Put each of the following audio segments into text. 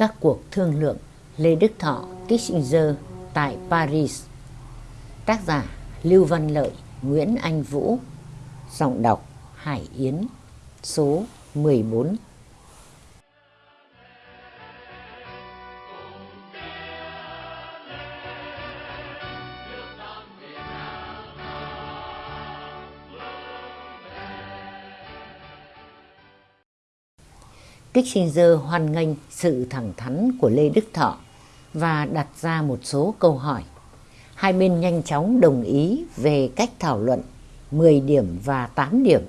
Các cuộc thương lượng Lê Đức Thọ, Kissinger tại Paris. Tác giả Lưu Văn Lợi, Nguyễn Anh Vũ. Giọng đọc Hải Yến Số 14 Kissinger hoan nghênh sự thẳng thắn của Lê Đức Thọ và đặt ra một số câu hỏi. Hai bên nhanh chóng đồng ý về cách thảo luận 10 điểm và 8 điểm.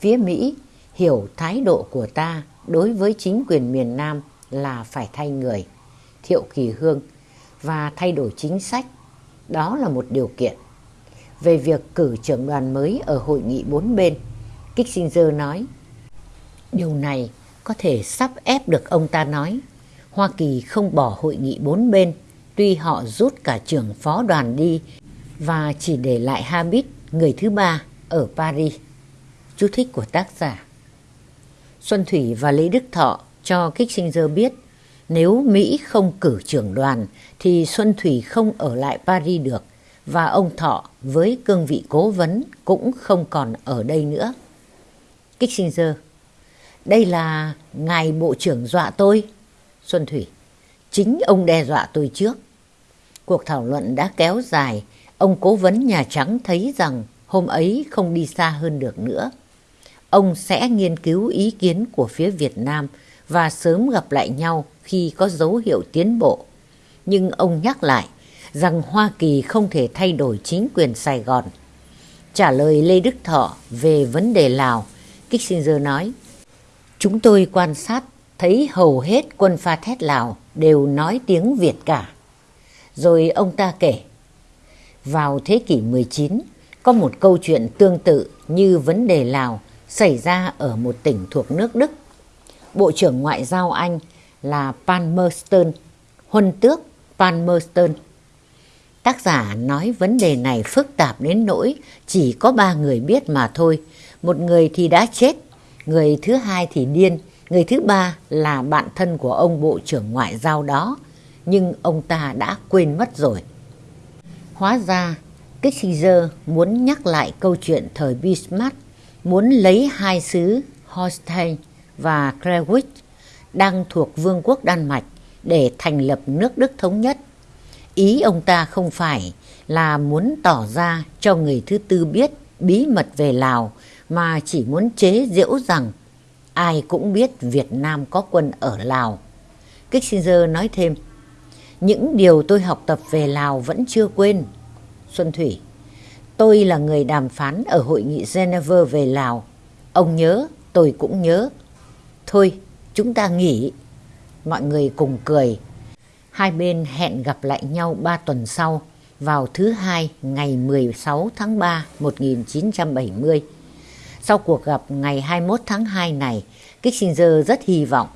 Phía Mỹ hiểu thái độ của ta đối với chính quyền miền Nam là phải thay người, Thiệu Kỳ Hương, và thay đổi chính sách. Đó là một điều kiện. Về việc cử trưởng đoàn mới ở hội nghị bốn bên, Kissinger nói, Điều này có thể sắp ép được ông ta nói. Hoa Kỳ không bỏ hội nghị bốn bên, tuy họ rút cả trưởng phó đoàn đi và chỉ để lại Habit, người thứ ba, ở Paris. Chú thích của tác giả Xuân Thủy và Lý Đức Thọ cho Kissinger biết nếu Mỹ không cử trưởng đoàn thì Xuân Thủy không ở lại Paris được và ông Thọ với cương vị cố vấn cũng không còn ở đây nữa. Kissinger đây là ngài bộ trưởng dọa tôi. Xuân Thủy, chính ông đe dọa tôi trước. Cuộc thảo luận đã kéo dài, ông cố vấn Nhà Trắng thấy rằng hôm ấy không đi xa hơn được nữa. Ông sẽ nghiên cứu ý kiến của phía Việt Nam và sớm gặp lại nhau khi có dấu hiệu tiến bộ. Nhưng ông nhắc lại rằng Hoa Kỳ không thể thay đổi chính quyền Sài Gòn. Trả lời Lê Đức Thọ về vấn đề Lào, Kissinger nói, Chúng tôi quan sát thấy hầu hết quân pha thét Lào đều nói tiếng Việt cả. Rồi ông ta kể, vào thế kỷ 19 có một câu chuyện tương tự như vấn đề Lào xảy ra ở một tỉnh thuộc nước Đức. Bộ trưởng Ngoại giao Anh là Palmerston, huân tước Palmerston. Tác giả nói vấn đề này phức tạp đến nỗi chỉ có ba người biết mà thôi. Một người thì đã chết người thứ hai thì điên, người thứ ba là bạn thân của ông Bộ trưởng Ngoại giao đó, nhưng ông ta đã quên mất rồi. Hóa ra, Kissinger muốn nhắc lại câu chuyện thời Bismarck, muốn lấy hai xứ Holstein và Klewitz đang thuộc Vương quốc Đan Mạch để thành lập nước Đức thống nhất. Ý ông ta không phải là muốn tỏ ra cho người thứ tư biết bí mật về Lào mà chỉ muốn chế giễu rằng ai cũng biết Việt Nam có quân ở Lào. Kissinger nói thêm, những điều tôi học tập về Lào vẫn chưa quên. Xuân Thủy, tôi là người đàm phán ở hội nghị Geneva về Lào. Ông nhớ, tôi cũng nhớ. Thôi, chúng ta nghỉ. Mọi người cùng cười. Hai bên hẹn gặp lại nhau ba tuần sau vào thứ hai ngày 16 tháng 3 1970. Sau cuộc gặp ngày 21 tháng 2 này, Kissinger rất hy vọng.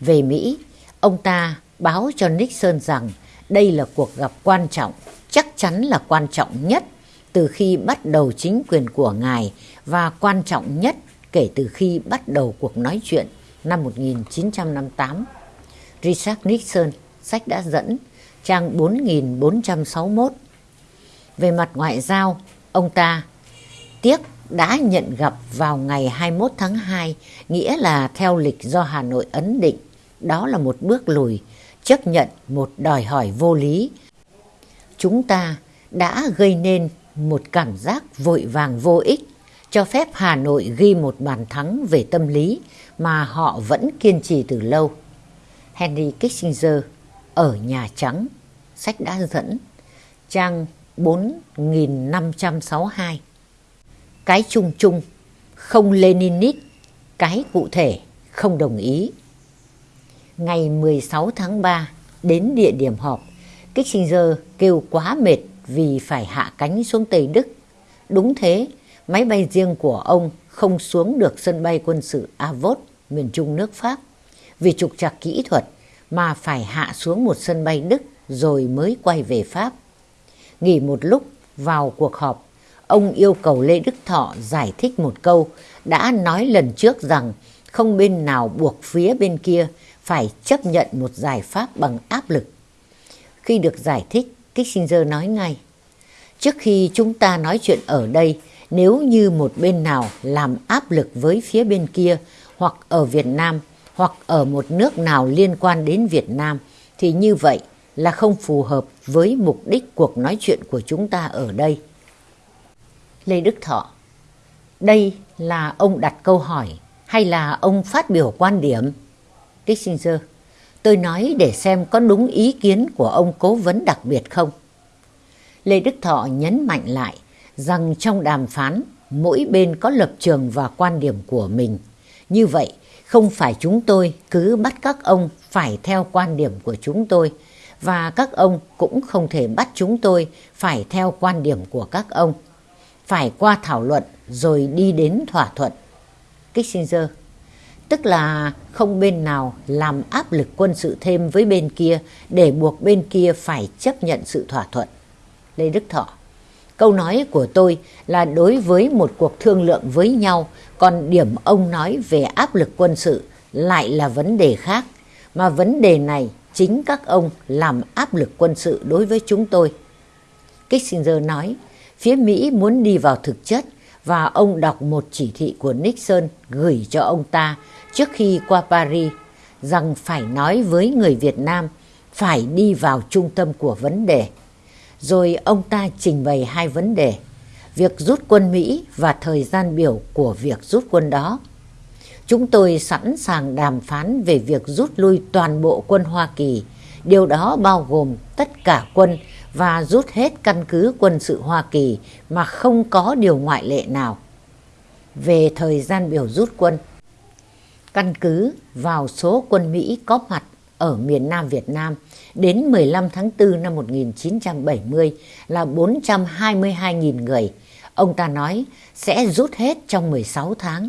Về Mỹ, ông ta báo cho Nixon rằng đây là cuộc gặp quan trọng, chắc chắn là quan trọng nhất từ khi bắt đầu chính quyền của ngài và quan trọng nhất kể từ khi bắt đầu cuộc nói chuyện năm 1958. Richard Nixon, sách đã dẫn, trang 4461. Về mặt ngoại giao, ông ta tiếc đã nhận gặp vào ngày 21 tháng 2, nghĩa là theo lịch do Hà Nội ấn định. Đó là một bước lùi, chấp nhận một đòi hỏi vô lý. Chúng ta đã gây nên một cảm giác vội vàng vô ích, cho phép Hà Nội ghi một bàn thắng về tâm lý mà họ vẫn kiên trì từ lâu. Henry Kissinger ở Nhà Trắng, sách đã dẫn, trang 4562 cái chung chung, không Leninist, cái cụ thể, không đồng ý. Ngày 16 tháng 3, đến địa điểm họp, Kissinger kêu quá mệt vì phải hạ cánh xuống Tây Đức. Đúng thế, máy bay riêng của ông không xuống được sân bay quân sự Avot, miền trung nước Pháp, vì trục trặc kỹ thuật mà phải hạ xuống một sân bay Đức rồi mới quay về Pháp. Nghỉ một lúc vào cuộc họp, ông yêu cầu Lê Đức Thọ giải thích một câu đã nói lần trước rằng không bên nào buộc phía bên kia phải chấp nhận một giải pháp bằng áp lực. Khi được giải thích, Kissinger nói ngay, trước khi chúng ta nói chuyện ở đây, nếu như một bên nào làm áp lực với phía bên kia hoặc ở Việt Nam hoặc ở một nước nào liên quan đến Việt Nam thì như vậy là không phù hợp với mục đích cuộc nói chuyện của chúng ta ở đây. Lê Đức Thọ Đây là ông đặt câu hỏi hay là ông phát biểu quan điểm? Kissinger Tôi nói để xem có đúng ý kiến của ông cố vấn đặc biệt không? Lê Đức Thọ nhấn mạnh lại rằng trong đàm phán, mỗi bên có lập trường và quan điểm của mình. Như vậy, không phải chúng tôi cứ bắt các ông phải theo quan điểm của chúng tôi và các ông cũng không thể bắt chúng tôi phải theo quan điểm của các ông. Phải qua thảo luận rồi đi đến thỏa thuận. Kissinger Tức là không bên nào làm áp lực quân sự thêm với bên kia để buộc bên kia phải chấp nhận sự thỏa thuận. Lê Đức Thọ Câu nói của tôi là đối với một cuộc thương lượng với nhau, còn điểm ông nói về áp lực quân sự lại là vấn đề khác, mà vấn đề này chính các ông làm áp lực quân sự đối với chúng tôi. Kissinger nói, phía Mỹ muốn đi vào thực chất và ông đọc một chỉ thị của Nixon gửi cho ông ta trước khi qua Paris rằng phải nói với người Việt Nam phải đi vào trung tâm của vấn đề. Rồi ông ta trình bày hai vấn đề, việc rút quân Mỹ và thời gian biểu của việc rút quân đó. Chúng tôi sẵn sàng đàm phán về việc rút lui toàn bộ quân Hoa Kỳ. Điều đó bao gồm tất cả quân và rút hết căn cứ quân sự Hoa Kỳ mà không có điều ngoại lệ nào. Về thời gian biểu rút quân, căn cứ vào số quân Mỹ có mặt ở miền Nam Việt Nam đến 15 tháng 4 năm 1970 là 422.000 người. Ông ta nói sẽ rút hết trong 16 tháng.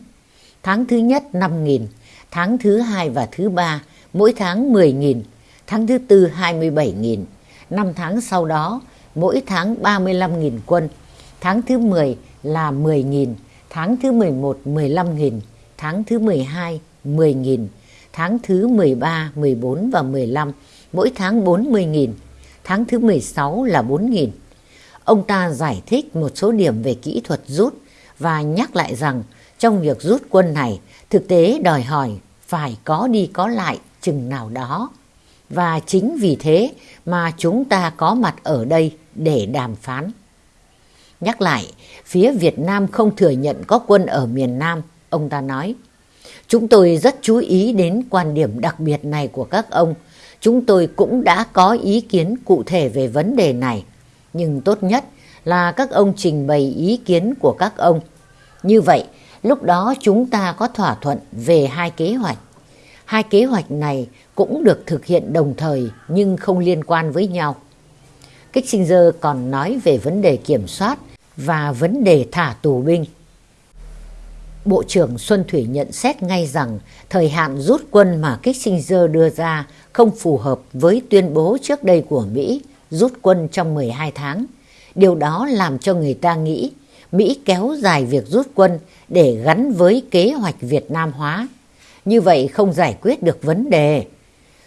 Tháng thứ nhất 5.000, tháng thứ hai và thứ ba mỗi tháng 10.000, tháng thứ tư 27.000. 5 tháng sau đó mỗi tháng 35.000 quân, tháng thứ 10 là 10.000, tháng thứ 11 15.000, tháng thứ 12 10.000, tháng thứ 13, 14 và 15 mỗi tháng 40.000, tháng thứ 16 là 4.000. Ông ta giải thích một số điểm về kỹ thuật rút và nhắc lại rằng trong việc rút quân này thực tế đòi hỏi phải có đi có lại chừng nào đó. Và chính vì thế mà chúng ta có mặt ở đây để đàm phán. Nhắc lại, phía Việt Nam không thừa nhận có quân ở miền Nam, ông ta nói. Chúng tôi rất chú ý đến quan điểm đặc biệt này của các ông. Chúng tôi cũng đã có ý kiến cụ thể về vấn đề này. Nhưng tốt nhất là các ông trình bày ý kiến của các ông. Như vậy, lúc đó chúng ta có thỏa thuận về hai kế hoạch. Hai kế hoạch này cũng được thực hiện đồng thời nhưng không liên quan với nhau. Kissinger còn nói về vấn đề kiểm soát và vấn đề thả tù binh. Bộ trưởng Xuân Thủy nhận xét ngay rằng thời hạn rút quân mà Kissinger đưa ra không phù hợp với tuyên bố trước đây của Mỹ rút quân trong 12 tháng. Điều đó làm cho người ta nghĩ Mỹ kéo dài việc rút quân để gắn với kế hoạch Việt Nam hóa. Như vậy không giải quyết được vấn đề.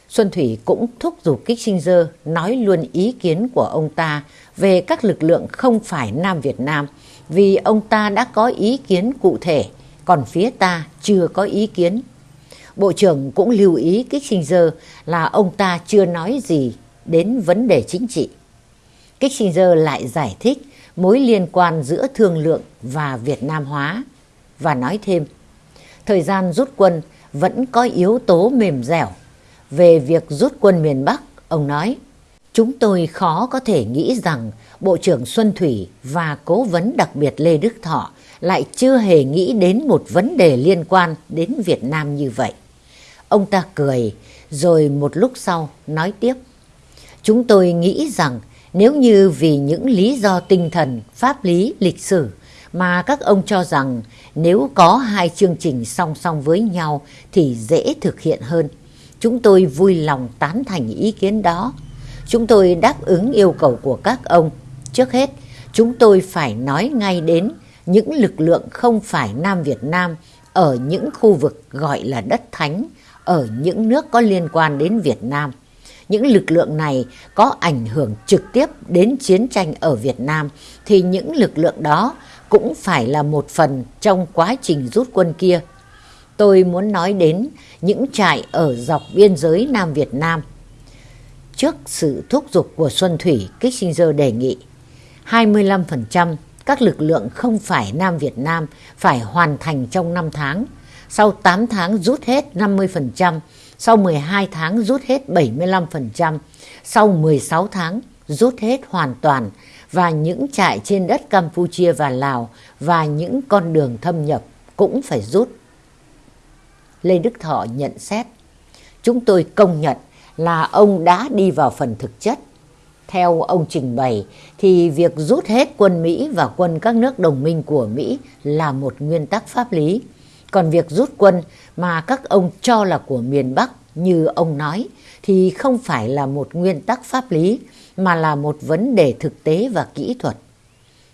Xuân Thủy cũng thúc giục Kissinger nói luôn ý kiến của ông ta về các lực lượng không phải Nam Việt Nam, vì ông ta đã có ý kiến cụ thể, còn phía ta chưa có ý kiến. Bộ trưởng cũng lưu ý Kissinger là ông ta chưa nói gì đến vấn đề chính trị. Kissinger lại giải thích mối liên quan giữa thương lượng và Việt Nam hóa và nói thêm, thời gian rút quân vẫn có yếu tố mềm dẻo. Về việc rút quân miền Bắc, ông nói Chúng tôi khó có thể nghĩ rằng Bộ trưởng Xuân Thủy và Cố vấn đặc biệt Lê Đức Thọ lại chưa hề nghĩ đến một vấn đề liên quan đến Việt Nam như vậy. Ông ta cười, rồi một lúc sau nói tiếp. Chúng tôi nghĩ rằng nếu như vì những lý do tinh thần, pháp lý, lịch sử mà các ông cho rằng nếu có hai chương trình song song với nhau thì dễ thực hiện hơn. Chúng tôi vui lòng tán thành ý kiến đó. Chúng tôi đáp ứng yêu cầu của các ông. Trước hết, chúng tôi phải nói ngay đến những lực lượng không phải Nam Việt Nam ở những khu vực gọi là đất thánh, ở những nước có liên quan đến Việt Nam. Những lực lượng này có ảnh hưởng trực tiếp đến chiến tranh ở Việt Nam thì những lực lượng đó cũng phải là một phần trong quá trình rút quân kia. Tôi muốn nói đến những trại ở dọc biên giới Nam Việt Nam. Trước sự thúc giục của Xuân Thủy, Kissinger đề nghị 25% các lực lượng không phải Nam Việt Nam phải hoàn thành trong 5 tháng. Sau 8 tháng rút hết 50%, sau 12 tháng rút hết 75%, sau 16 tháng rút hết hoàn toàn và những trại trên đất Campuchia và Lào và những con đường thâm nhập cũng phải rút. Lê Đức Thọ nhận xét, chúng tôi công nhận là ông đã đi vào phần thực chất. Theo ông trình bày thì việc rút hết quân Mỹ và quân các nước đồng minh của Mỹ là một nguyên tắc pháp lý. Còn việc rút quân mà các ông cho là của miền Bắc như ông nói thì không phải là một nguyên tắc pháp lý mà là một vấn đề thực tế và kỹ thuật.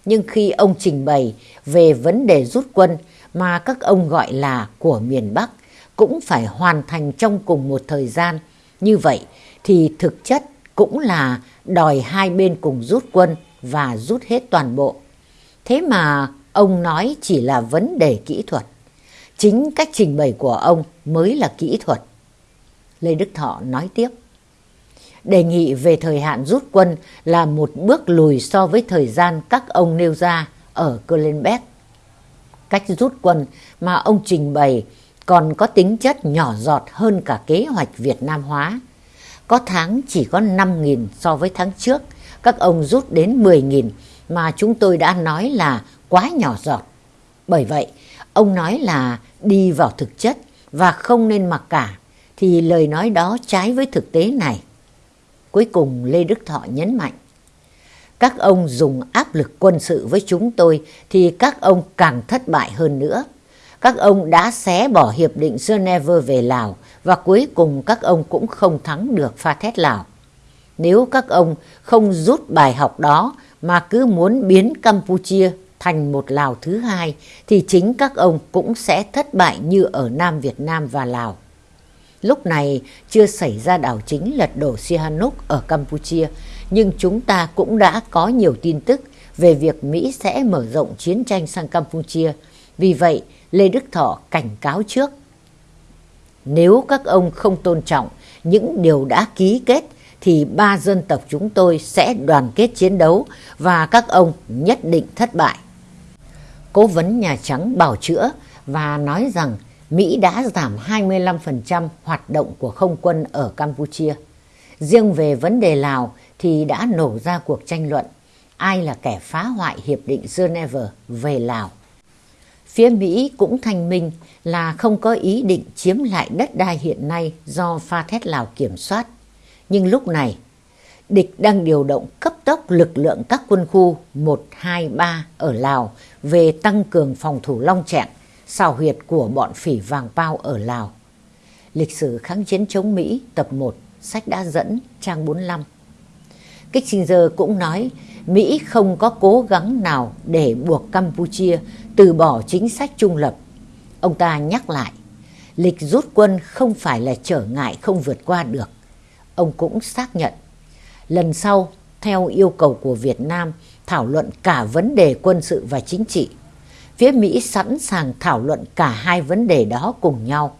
Nhưng khi ông trình bày về vấn đề rút quân mà các ông gọi là của miền Bắc cũng phải hoàn thành trong cùng một thời gian. Như vậy, thì thực chất cũng là đòi hai bên cùng rút quân và rút hết toàn bộ. Thế mà ông nói chỉ là vấn đề kỹ thuật. Chính cách trình bày của ông mới là kỹ thuật. Lê Đức Thọ nói tiếp. Đề nghị về thời hạn rút quân là một bước lùi so với thời gian các ông nêu ra ở Kölnbeck. Cách rút quân mà ông trình bày còn có tính chất nhỏ giọt hơn cả kế hoạch Việt Nam hóa. Có tháng chỉ có 5.000 so với tháng trước, các ông rút đến 10.000 mà chúng tôi đã nói là quá nhỏ giọt. Bởi vậy, ông nói là đi vào thực chất và không nên mặc cả, thì lời nói đó trái với thực tế này. Cuối cùng Lê Đức Thọ nhấn mạnh, các ông dùng áp lực quân sự với chúng tôi thì các ông càng thất bại hơn nữa các ông đã xé bỏ hiệp định Geneva về Lào và cuối cùng các ông cũng không thắng được pha thét Lào. Nếu các ông không rút bài học đó mà cứ muốn biến Campuchia thành một Lào thứ hai thì chính các ông cũng sẽ thất bại như ở Nam Việt Nam và Lào. Lúc này chưa xảy ra đảo chính lật đổ Sihanouk ở Campuchia, nhưng chúng ta cũng đã có nhiều tin tức về việc Mỹ sẽ mở rộng chiến tranh sang Campuchia. Vì vậy, Lê Đức Thọ cảnh cáo trước. Nếu các ông không tôn trọng những điều đã ký kết thì ba dân tộc chúng tôi sẽ đoàn kết chiến đấu và các ông nhất định thất bại. Cố vấn Nhà Trắng bảo chữa và nói rằng Mỹ đã giảm 25% hoạt động của không quân ở Campuchia. Riêng về vấn đề Lào thì đã nổ ra cuộc tranh luận ai là kẻ phá hoại Hiệp định Geneva về Lào. Phía Mỹ cũng thanh minh là không có ý định chiếm lại đất đai hiện nay do pha thét Lào kiểm soát. Nhưng lúc này, địch đang điều động cấp tốc lực lượng các quân khu 1, 2, 3 ở Lào về tăng cường phòng thủ Long Trạng, xào huyệt của bọn phỉ vàng bao ở Lào. Lịch sử kháng chiến chống Mỹ tập 1, sách đã dẫn trang 45. Kissinger cũng nói Mỹ không có cố gắng nào để buộc Campuchia từ bỏ chính sách trung lập. Ông ta nhắc lại, lịch rút quân không phải là trở ngại không vượt qua được. Ông cũng xác nhận, lần sau, theo yêu cầu của Việt Nam, thảo luận cả vấn đề quân sự và chính trị. Phía Mỹ sẵn sàng thảo luận cả hai vấn đề đó cùng nhau.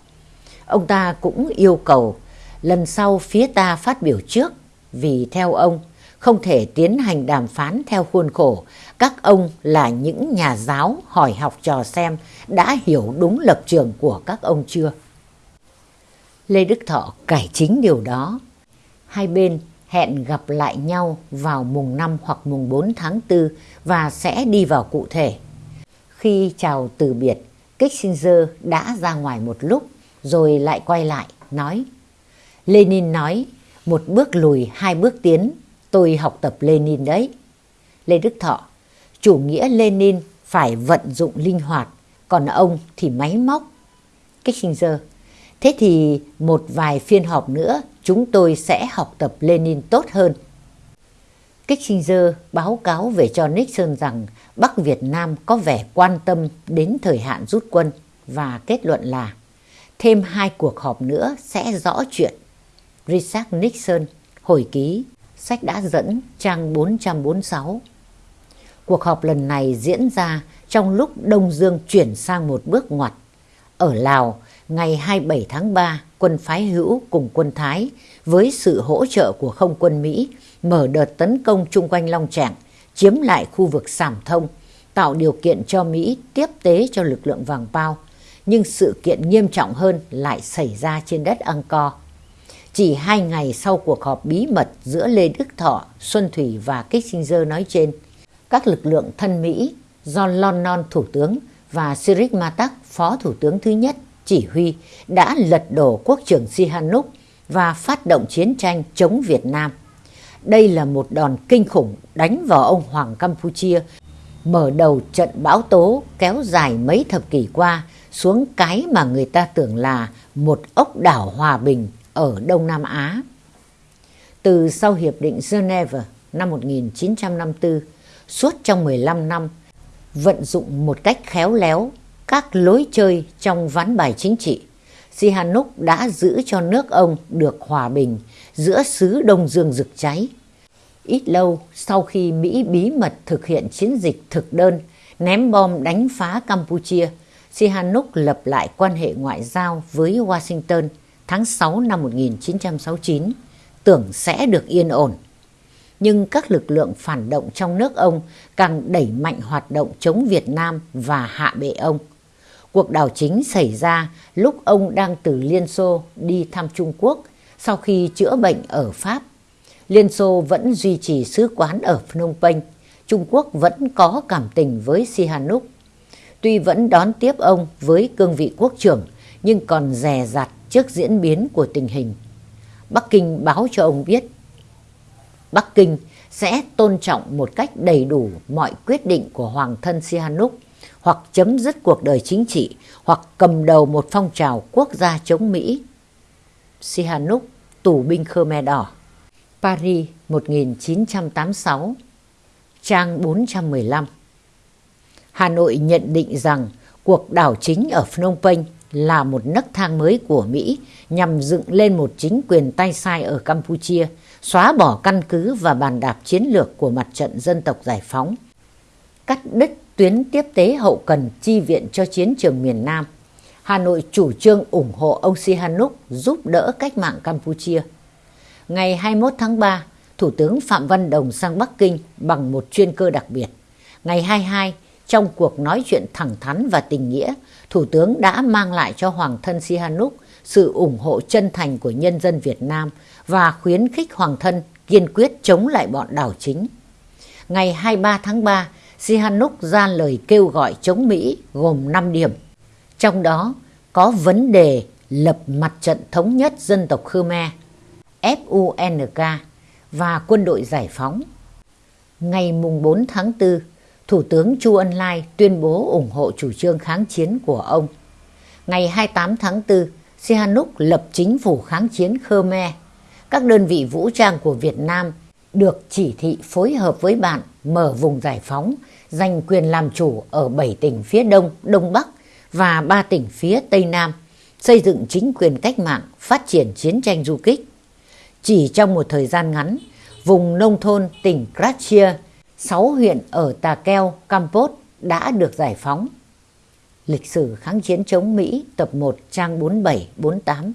Ông ta cũng yêu cầu lần sau phía ta phát biểu trước, vì theo ông, không thể tiến hành đàm phán theo khuôn khổ. Các ông là những nhà giáo hỏi học trò xem đã hiểu đúng lập trường của các ông chưa. Lê Đức Thọ cải chính điều đó. Hai bên hẹn gặp lại nhau vào mùng 5 hoặc mùng 4 tháng 4 và sẽ đi vào cụ thể. Khi chào từ biệt, Kissinger đã ra ngoài một lúc rồi lại quay lại nói Lenin nói một bước lùi hai bước tiến Tôi học tập Lenin đấy. Lê Đức Thọ, chủ nghĩa Lenin phải vận dụng linh hoạt, còn ông thì máy móc. Kissinger, thế thì một vài phiên họp nữa chúng tôi sẽ học tập Lenin tốt hơn. Kissinger báo cáo về cho Nixon rằng Bắc Việt Nam có vẻ quan tâm đến thời hạn rút quân và kết luận là thêm hai cuộc họp nữa sẽ rõ chuyện. Richard Nixon, hồi ký, sách đã dẫn trang 446. Cuộc họp lần này diễn ra trong lúc Đông Dương chuyển sang một bước ngoặt. Ở Lào, ngày 27 tháng 3, quân phái hữu cùng quân Thái với sự hỗ trợ của không quân Mỹ mở đợt tấn công chung quanh Long Trạng, chiếm lại khu vực Sảm Thông, tạo điều kiện cho Mỹ tiếp tế cho lực lượng vàng bao. Nhưng sự kiện nghiêm trọng hơn lại xảy ra trên đất Angkor. Chỉ hai ngày sau cuộc họp bí mật giữa Lê Đức Thọ, Xuân Thủy và Kissinger nói trên, các lực lượng thân Mỹ do London Thủ tướng và Sirik Matak, Phó Thủ tướng thứ nhất, chỉ huy đã lật đổ quốc trưởng Sihanouk và phát động chiến tranh chống Việt Nam. Đây là một đòn kinh khủng đánh vào ông Hoàng Campuchia, mở đầu trận bão tố kéo dài mấy thập kỷ qua xuống cái mà người ta tưởng là một ốc đảo hòa bình ở Đông Nam Á. Từ sau Hiệp định Geneva năm 1954, suốt trong 15 năm, vận dụng một cách khéo léo các lối chơi trong ván bài chính trị, Sihanouk đã giữ cho nước ông được hòa bình giữa xứ Đông Dương rực cháy. Ít lâu sau khi Mỹ bí mật thực hiện chiến dịch thực đơn ném bom đánh phá Campuchia, Sihanouk lập lại quan hệ ngoại giao với Washington tháng 6 năm 1969, tưởng sẽ được yên ổn. Nhưng các lực lượng phản động trong nước ông càng đẩy mạnh hoạt động chống Việt Nam và hạ bệ ông. Cuộc đảo chính xảy ra lúc ông đang từ Liên Xô đi thăm Trung Quốc sau khi chữa bệnh ở Pháp. Liên Xô vẫn duy trì sứ quán ở Phnom Penh. Trung Quốc vẫn có cảm tình với Sihanouk. Tuy vẫn đón tiếp ông với cương vị quốc trưởng, nhưng còn dè dặt trước diễn biến của tình hình. Bắc Kinh báo cho ông biết Bắc Kinh sẽ tôn trọng một cách đầy đủ mọi quyết định của Hoàng thân Sihanouk hoặc chấm dứt cuộc đời chính trị hoặc cầm đầu một phong trào quốc gia chống Mỹ. Sihanouk, tù binh Khmer Đỏ. Paris 1986 Trang 415 Hà Nội nhận định rằng cuộc đảo chính ở Phnom Penh là một nấc thang mới của Mỹ nhằm dựng lên một chính quyền tay sai ở Campuchia, xóa bỏ căn cứ và bàn đạp chiến lược của mặt trận dân tộc giải phóng, cắt đứt tuyến tiếp tế hậu cần chi viện cho chiến trường miền Nam. Hà Nội chủ trương ủng hộ ông Sihanouk giúp đỡ cách mạng Campuchia. Ngày 21 tháng 3, Thủ tướng Phạm Văn Đồng sang Bắc Kinh bằng một chuyên cơ đặc biệt. Ngày 22, trong cuộc nói chuyện thẳng thắn và tình nghĩa, Thủ tướng đã mang lại cho Hoàng thân Sihanouk sự ủng hộ chân thành của nhân dân Việt Nam và khuyến khích Hoàng thân kiên quyết chống lại bọn đảo chính. Ngày 23 tháng 3, Sihanouk ra lời kêu gọi chống Mỹ gồm 5 điểm. Trong đó có vấn đề lập mặt trận thống nhất dân tộc Khmer, FUNK và quân đội giải phóng. Ngày 4 tháng 4, Thủ tướng Chu Ân Lai tuyên bố ủng hộ chủ trương kháng chiến của ông. Ngày 28 tháng 4, Sihanouk lập chính phủ kháng chiến Khmer. Các đơn vị vũ trang của Việt Nam được chỉ thị phối hợp với bạn mở vùng giải phóng, giành quyền làm chủ ở 7 tỉnh phía Đông, Đông Bắc và 3 tỉnh phía Tây Nam, xây dựng chính quyền cách mạng, phát triển chiến tranh du kích. Chỉ trong một thời gian ngắn, vùng nông thôn tỉnh Kratia, 6 huyện ở Tà Keo, Campos đã được giải phóng. Lịch sử kháng chiến chống Mỹ tập 1 trang 47-48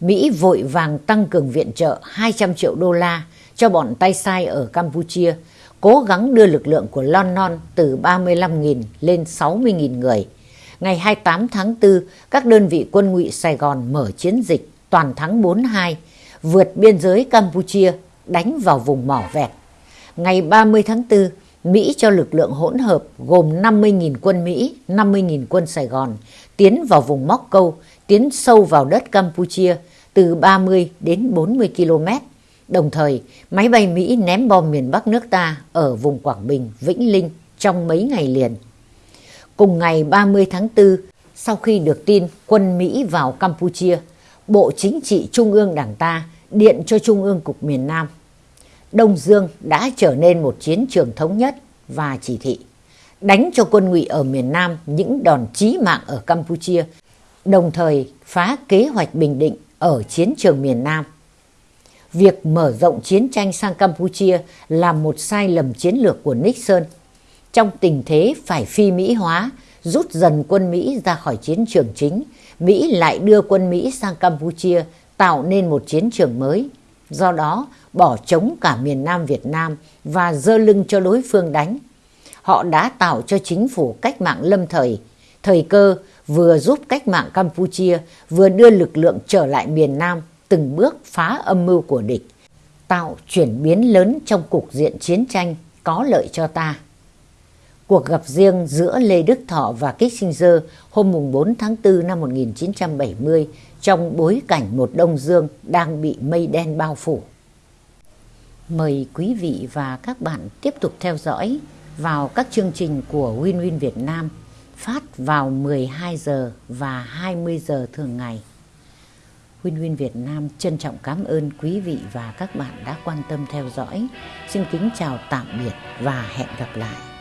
Mỹ vội vàng tăng cường viện trợ 200 triệu đô la cho bọn tay sai ở Campuchia, cố gắng đưa lực lượng của London từ 35.000 lên 60.000 người. Ngày 28 tháng 4, các đơn vị quân ngụy Sài Gòn mở chiến dịch toàn thắng 42, vượt biên giới Campuchia, đánh vào vùng mỏ vẹt ngày 30 tháng 4, Mỹ cho lực lượng hỗn hợp gồm 50.000 quân Mỹ, 50.000 quân Sài Gòn tiến vào vùng Móc Câu, tiến sâu vào đất Campuchia từ 30 đến 40 km. Đồng thời, máy bay Mỹ ném bom miền Bắc nước ta ở vùng Quảng Bình, Vĩnh Linh trong mấy ngày liền. Cùng ngày 30 tháng 4, sau khi được tin quân Mỹ vào Campuchia, Bộ Chính trị Trung ương Đảng ta điện cho Trung ương Cục miền Nam Đông Dương đã trở nên một chiến trường thống nhất và chỉ thị đánh cho quân ngụy ở miền Nam những đòn chí mạng ở Campuchia đồng thời phá kế hoạch Bình Định ở chiến trường miền Nam. Việc mở rộng chiến tranh sang Campuchia là một sai lầm chiến lược của Nixon. Trong tình thế phải phi Mỹ hóa, rút dần quân Mỹ ra khỏi chiến trường chính, Mỹ lại đưa quân Mỹ sang Campuchia tạo nên một chiến trường mới. Do đó, bỏ chống cả miền Nam Việt Nam và dơ lưng cho đối phương đánh. Họ đã tạo cho chính phủ cách mạng lâm thời, thời cơ vừa giúp cách mạng Campuchia vừa đưa lực lượng trở lại miền Nam từng bước phá âm mưu của địch, tạo chuyển biến lớn trong cục diện chiến tranh có lợi cho ta. Cuộc gặp riêng giữa Lê Đức Thọ và Kissinger hôm 4 tháng 4 năm 1970 trong bối cảnh một Đông Dương đang bị mây đen bao phủ. Mời quý vị và các bạn tiếp tục theo dõi vào các chương trình của Win Win Việt Nam phát vào 12 giờ và 20 giờ thường ngày. Huyên Huyên Việt Nam trân trọng cảm ơn quý vị và các bạn đã quan tâm theo dõi. Xin kính chào tạm biệt và hẹn gặp lại.